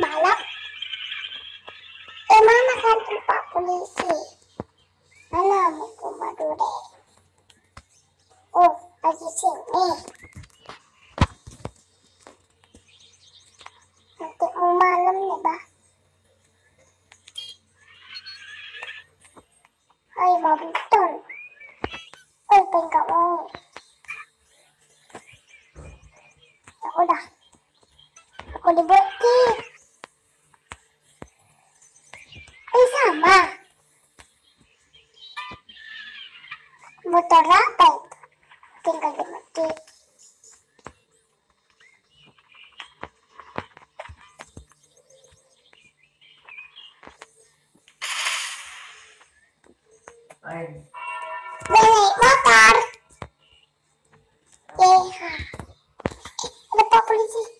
malam eh kan tempat polisi malam aku madure oh lagi sini nanti mau malam nih bah Hai, mau betul. oh pengen mau. Ya udah. Aku dibuat sama Motor apa itu? Tinggal dimatiin Ay, Naik motor. Eh, ha. Eh, ada pak polisi.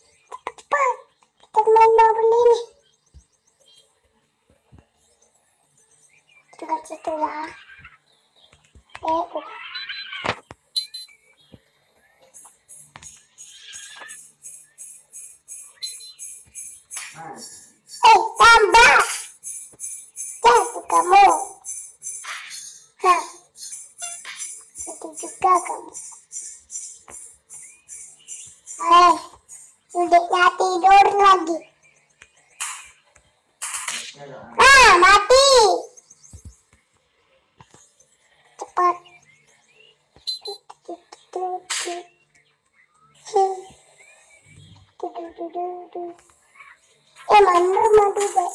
Eh, tambah. Jatuh kamu. Hah. Itu juga kamu. Eh, udahnya tidur lagi. Ah, mati. Cepat. Eh, mana mati deh.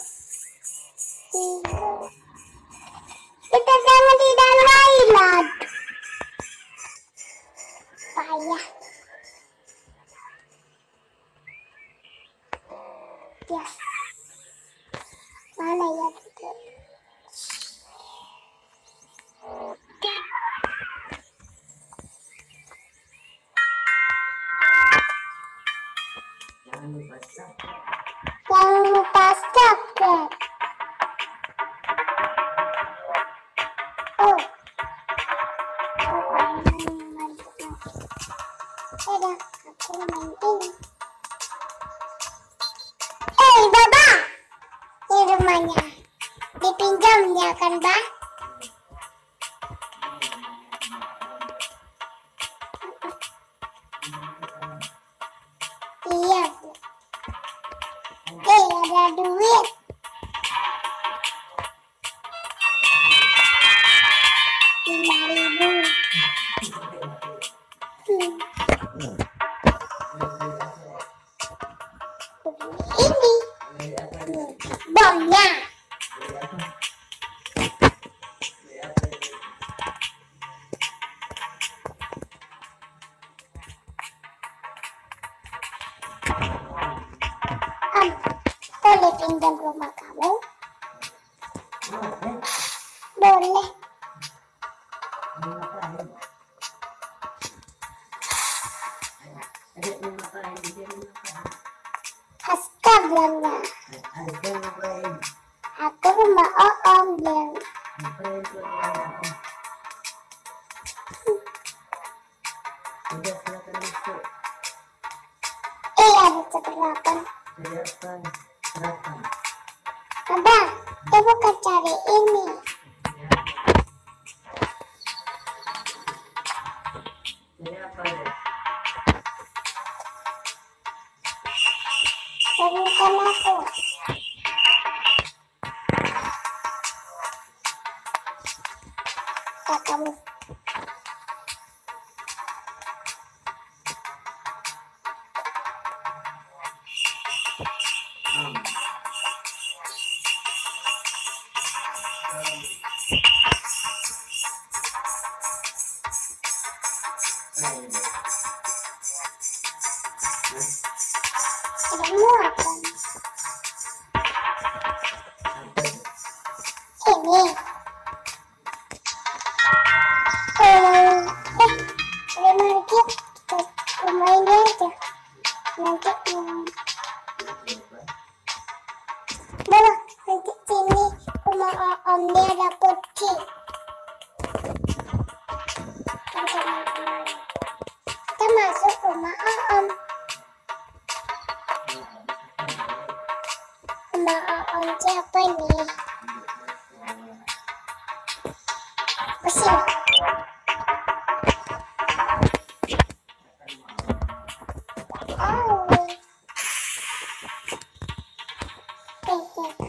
Kita jangan di dalam island. Payah. Ya. Mana ya itu? jangan lupa. Jangan lupa subscribe. Oh. Ada, aku main ini. Pinjam rumah kamu? Boleh. mau kan cari ini. Berikan aku. Hey, Mbak Oonci apa nih? Oh. Oke.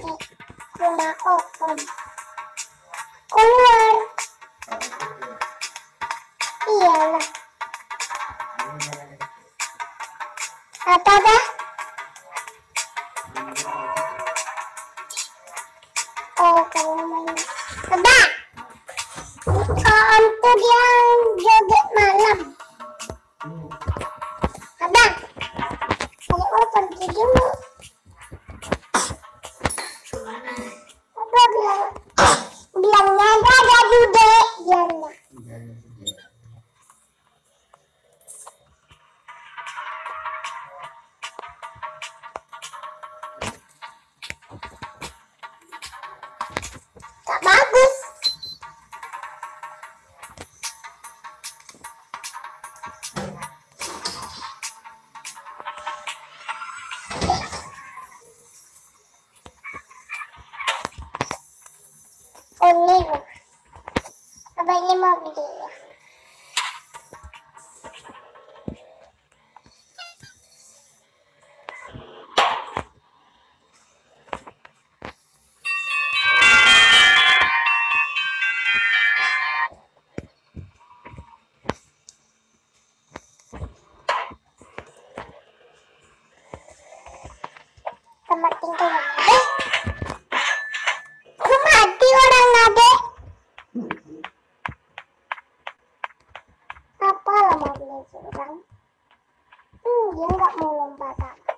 Beli ya? Lah mau beli orang? Hmm, dia nggak mau lompat apa.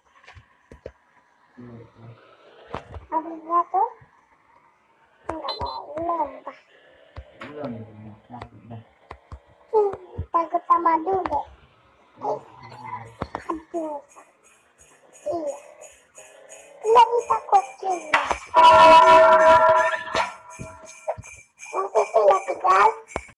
Abisnya tuh nggak mau lompat. Hmm, takut sama dudek. Eh, aduh. Iya. Lagi takut juga.